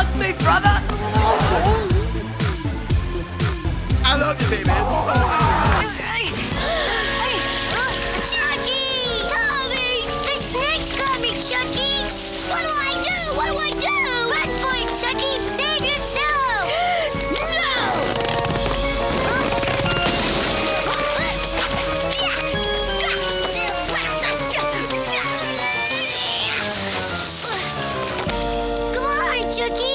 Hug me, brother! I love you, baby. Chucky! Tommy! The snake's got me, Chucky! What do I do? What do I do? Run for it, Chucky! Save yourself! no! Come on, Chucky!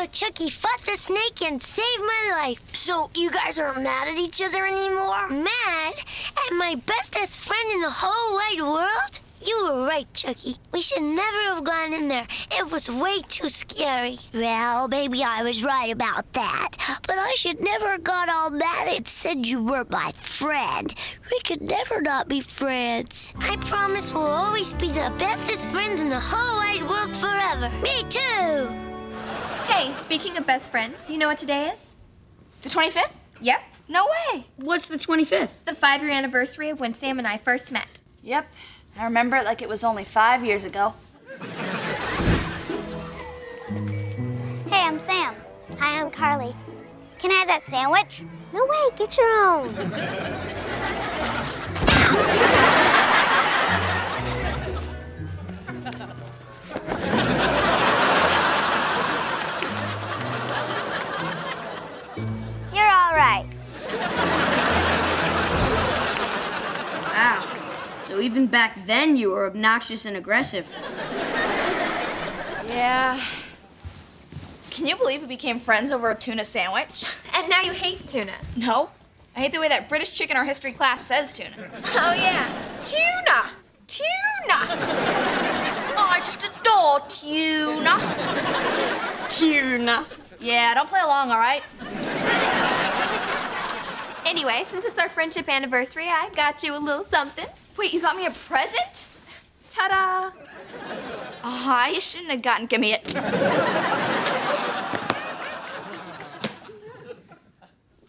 How Chucky fought the snake and saved my life. So you guys aren't mad at each other anymore? Mad? At my bestest friend in the whole wide world? You were right, Chucky. We should never have gone in there. It was way too scary. Well, maybe I was right about that. But I should never have got all mad and said you were my friend. We could never not be friends. I promise we'll always be the bestest friends in the whole wide world forever. Me too! Hey, speaking of best friends, you know what today is? The 25th? Yep. No way. What's the 25th? The five year anniversary of when Sam and I first met. Yep. I remember it like it was only five years ago. Hey, I'm Sam. Hi, I'm Carly. Can I have that sandwich? No way, get your own. So even back then you were obnoxious and aggressive. Yeah. Can you believe we became friends over a tuna sandwich? And now you hate tuna. No. I hate the way that British chick in our history class says tuna. Oh, yeah. Tuna! Tuna! Oh, I just adore tuna. Tuna. Yeah, don't play along, all right? Anyway, since it's our friendship anniversary, I got you a little something. Wait, you got me a present? Ta da! Ah, you shouldn't have gotten. Give me it.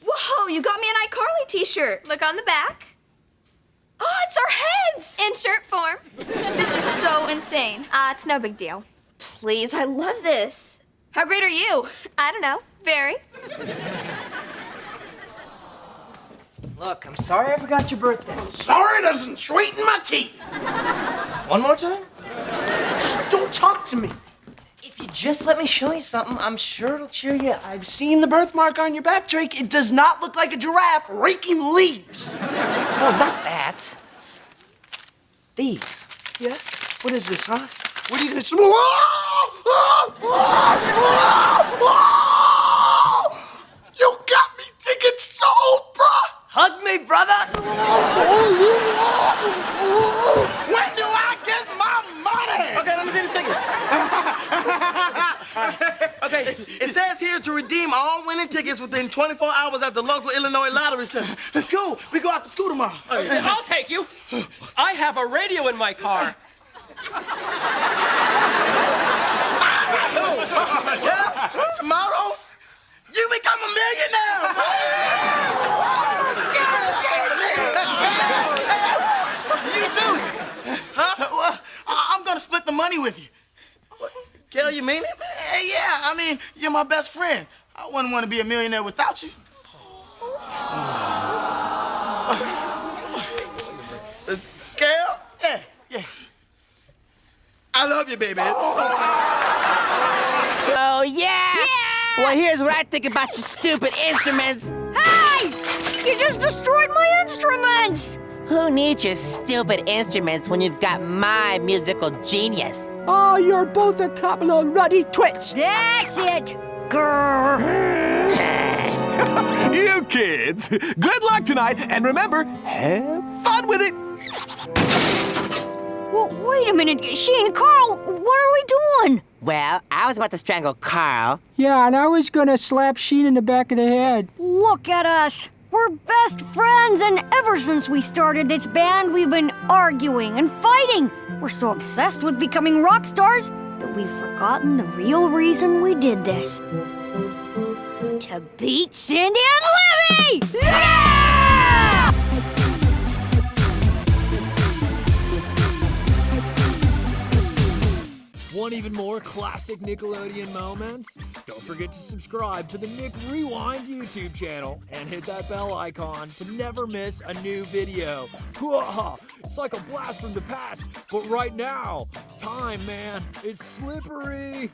Whoa, you got me an iCarly t-shirt. Look on the back. Oh, it's our heads. In shirt form. This is so insane. Uh, it's no big deal. Please, I love this. How great are you? I don't know. Very. Look, I'm sorry I forgot your birthday. Sorry doesn't sweeten my teeth. One more time? Just don't talk to me. If you just let me show you something, I'm sure it'll cheer you up. I've seen the birthmark on your back, Drake. It does not look like a giraffe raking leaves. No, oh, not that. These. Yeah? What is this, huh? What are you gonna say? Whoa! Whoa! Whoa! Whoa! You got me thinking sold, bruh! Hug me, brother! When do I get my money? Okay, let me see the ticket. okay, it says here to redeem all winning tickets within 24 hours at the local Illinois Lottery Center. Cool. We go out to school tomorrow. Oh, I'll take you. I have a radio in my car. Yeah, tomorrow, you become a millionaire. you too. Huh? Well, I- I'm gonna split the money with you. Kel, you mean it? Yeah, I mean, you're my best friend. I wouldn't want to be a millionaire without you. Kel? Yeah, yeah. I love you, baby. Oh, yeah? Well, here's what I think about your stupid instruments. Hey! You just destroyed my instruments! Who needs your stupid instruments when you've got my musical genius? Oh, you're both a couple of ruddy twits. That's it! Grrr. you kids, good luck tonight, and remember, have fun with it. Well, wait a minute, Sheen, Carl, what are we doing? Well, I was about to strangle Carl. Yeah, and I was gonna slap Sheen in the back of the head. Look at us. We're best friends, and ever since we started this band, we've been arguing and fighting. We're so obsessed with becoming rock stars that we've forgotten the real reason we did this. To beat Cindy and Libby! Yeah! Want even more classic Nickelodeon moments? Don't forget to subscribe to the Nick Rewind YouTube channel and hit that bell icon to never miss a new video. It's like a blast from the past, but right now, time, man, it's slippery.